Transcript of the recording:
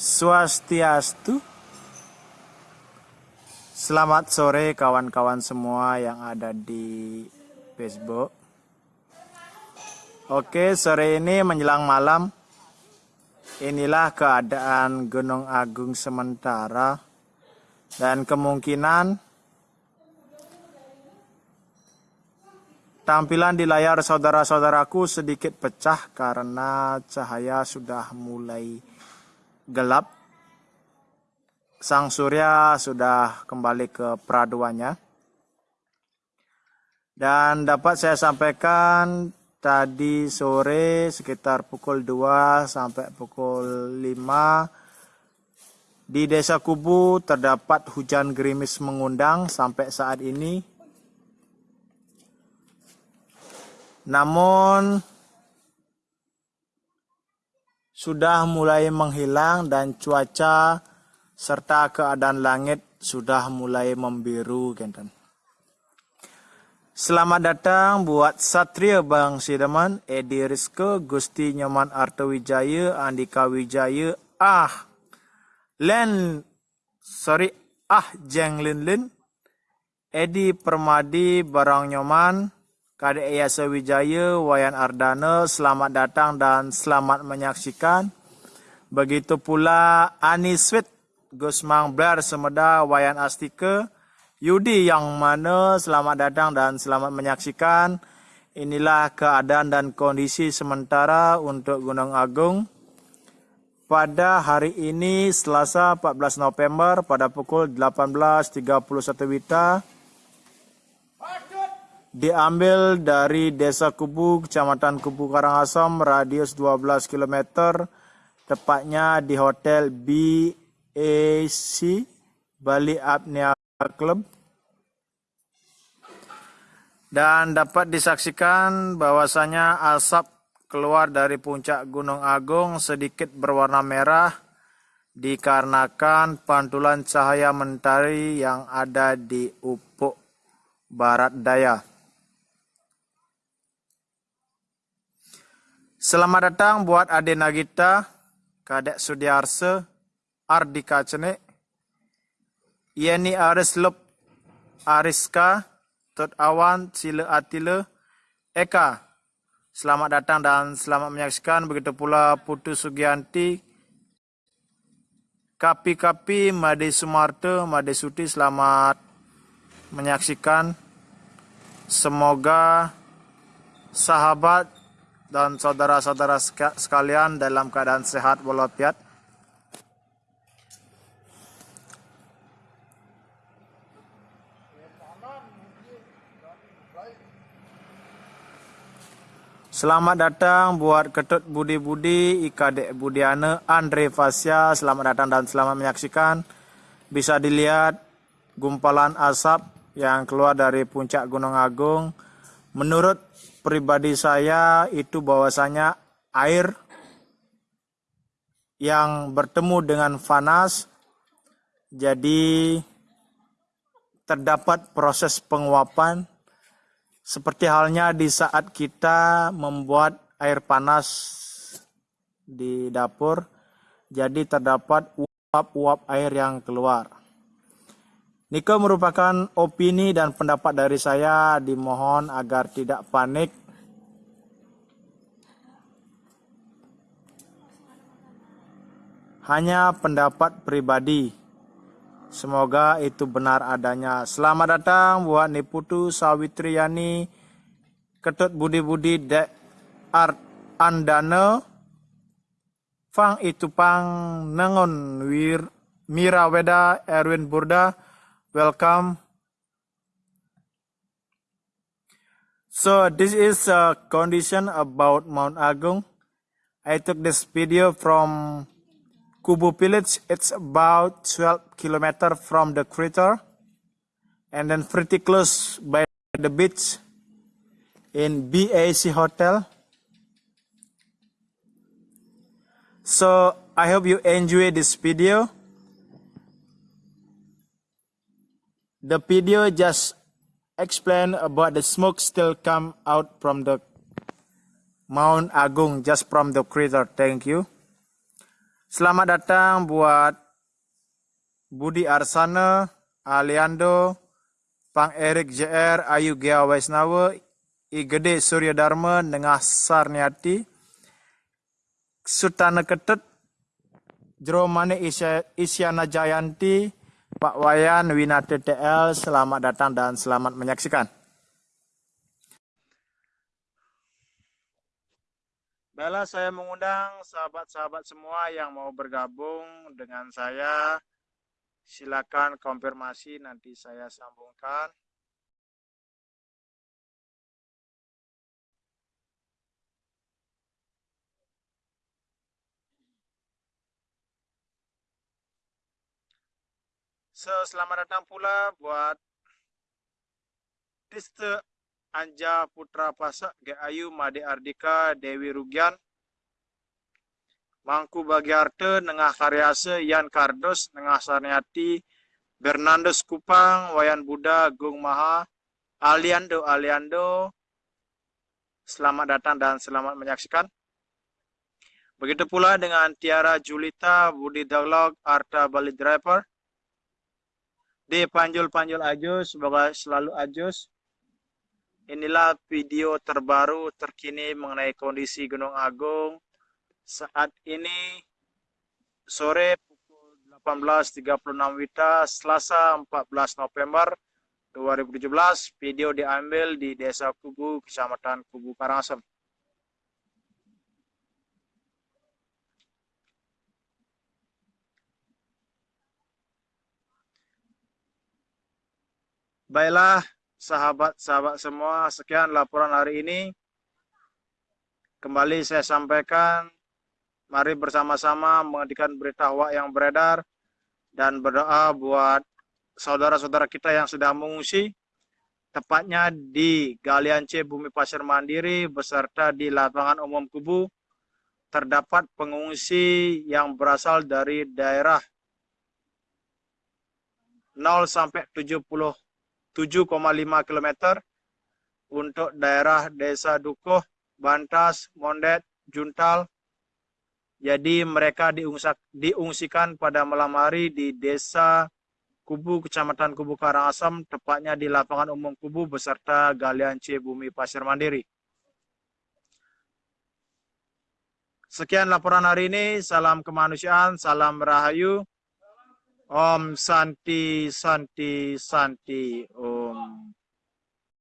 Swastiastu. Selamat sore kawan-kawan semua yang ada di Facebook. Oke, sore ini menjelang malam. Inilah keadaan Gunung Agung sementara dan kemungkinan tampilan di layar saudara-saudaraku sedikit pecah karena cahaya sudah mulai gelap sang surya sudah kembali ke peraduannya. Dan dapat saya sampaikan tadi sore sekitar pukul 2 sampai pukul 5 di Desa Kubu terdapat hujan gerimis mengundang sampai saat ini. Namun sudah mulai menghilang dan cuaca serta keadaan langit sudah mulai membiru genten. Selamat datang buat Satria Bang Sidaman, Edi Rizko, Gusti Nyoman Artawijaya, Andika Wijaya, Ah, Len, sorry, Ah Jeng Lin Lin, Edi Permadi Barang Nyoman, Kadek Yasa Wijaya, Wayan Ardana, selamat datang dan selamat menyaksikan. Begitu pula Ani Sweet Gusmang Blair Semeda Wayan Astika Yudi yang mana selamat datang dan selamat menyaksikan inilah keadaan dan kondisi sementara untuk Gunung Agung pada hari ini Selasa 14 November pada pukul 18.31 Wita diambil dari Desa Kubu, Kecamatan Kubu Karangasem, radius 12 km, tepatnya di Hotel B AC Bali Apnea Club dan dapat disaksikan bahwasanya asap keluar dari puncak Gunung Agung sedikit berwarna merah dikarenakan pantulan cahaya mentari yang ada di ufuk barat daya. Selamat datang buat Ade Nagita, Kadek Sudiarse, Ardika Cene, Yeni Arislop Ariska, Tot Awan, Sila Atila, Eka. Selamat datang dan selamat menyaksikan. Begitu pula Putu Sugianti, Kapi-kapi Made Sumarto, Made Suti, selamat menyaksikan. Semoga sahabat dan saudara-saudara sekalian dalam keadaan sehat walafiat. Selamat datang buat Ketut Budi Budi, Ika Dek Budiana, Andre Fasya. Selamat datang dan selamat menyaksikan. Bisa dilihat gumpalan asap yang keluar dari puncak Gunung Agung. Menurut pribadi saya itu bahwasanya air yang bertemu dengan panas jadi terdapat proses penguapan seperti halnya di saat kita membuat air panas di dapur, jadi terdapat uap-uap air yang keluar. Niko merupakan opini dan pendapat dari saya, dimohon agar tidak panik. Hanya pendapat pribadi. Semoga itu benar adanya. Selamat datang buat Niputu Sawitriani Ketut Budi Budi De Art Andana Fang itu pang nengon wir Mira Weda Erwin Burda welcome so this is a condition about Mount Agung I took this video from Kubu village, it's about 12 kilometer from the crater and then pretty close by the beach in BAC Hotel. So I hope you enjoy this video. The video just explain about the smoke still come out from the Mount Agung just from the crater. Thank you. Selamat datang buat Budi Arsana, Aliando, Pang Erik JR, Ayu Gia Waisnawa, Igede Surya Dharma, Nengah Sarniati, Sutana Ketut, Jeromane Isyana Jayanti, Pak Wayan Winata TL, selamat datang dan selamat menyaksikan. Baiklah, saya mengundang sahabat-sahabat semua yang mau bergabung dengan saya. Silakan konfirmasi, nanti saya sambungkan. Selamat datang pula buat Tista Anja Putra Pasak, Ayu Made Ardika, Dewi Rugian, Mangku Bagiarte, Nengah Karyase, Yan Kardos, Nengah Sarniati, Bernandes Kupang, Wayan Buddha, Gung Maha, Aliando Aliando, selamat datang dan selamat menyaksikan. Begitu pula dengan Tiara Julita, Budi Dialog, Arta Bali Driver, di Panjul-Panjul Ajus, semoga selalu Ajus. Inilah video terbaru terkini mengenai kondisi Gunung Agung saat ini sore pukul 18.36 Wita, Selasa 14 November 2017. Video diambil di Desa Kubu, Kecamatan Kubu Karangasem. Baiklah, sahabat-sahabat semua, sekian laporan hari ini. Kembali saya sampaikan, mari bersama-sama menghentikan berita hoak yang beredar dan berdoa buat saudara-saudara kita yang sudah mengungsi, tepatnya di Galian C Bumi Pasir Mandiri beserta di lapangan umum Kubu, terdapat pengungsi yang berasal dari daerah 0 sampai 70 7,5 km untuk daerah Desa Dukuh, Bantas, Mondet, Juntal. Jadi mereka diungsikan pada malam hari di Desa Kubu, Kecamatan Kubu Karangasem, tepatnya di lapangan umum Kubu beserta galian C Bumi Pasir Mandiri. Sekian laporan hari ini. Salam kemanusiaan, salam rahayu. Om Santi Santi Santi Om.